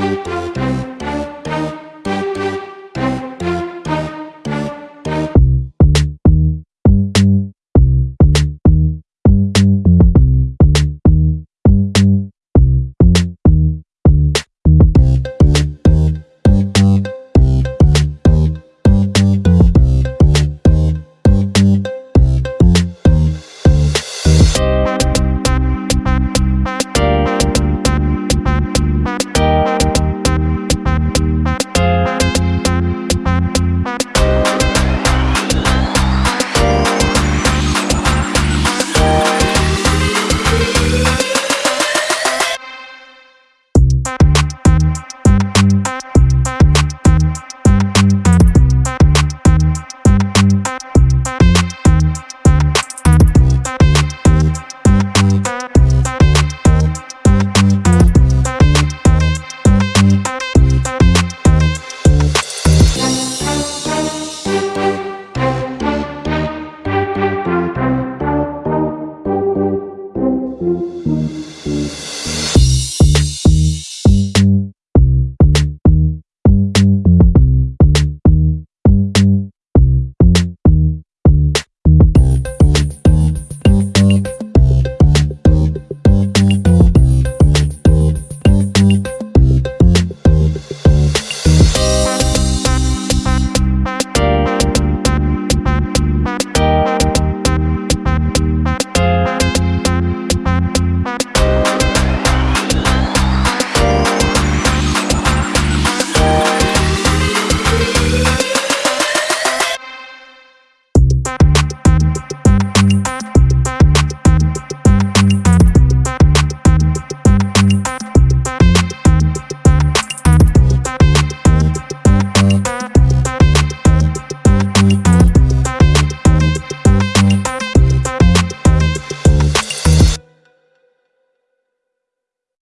Música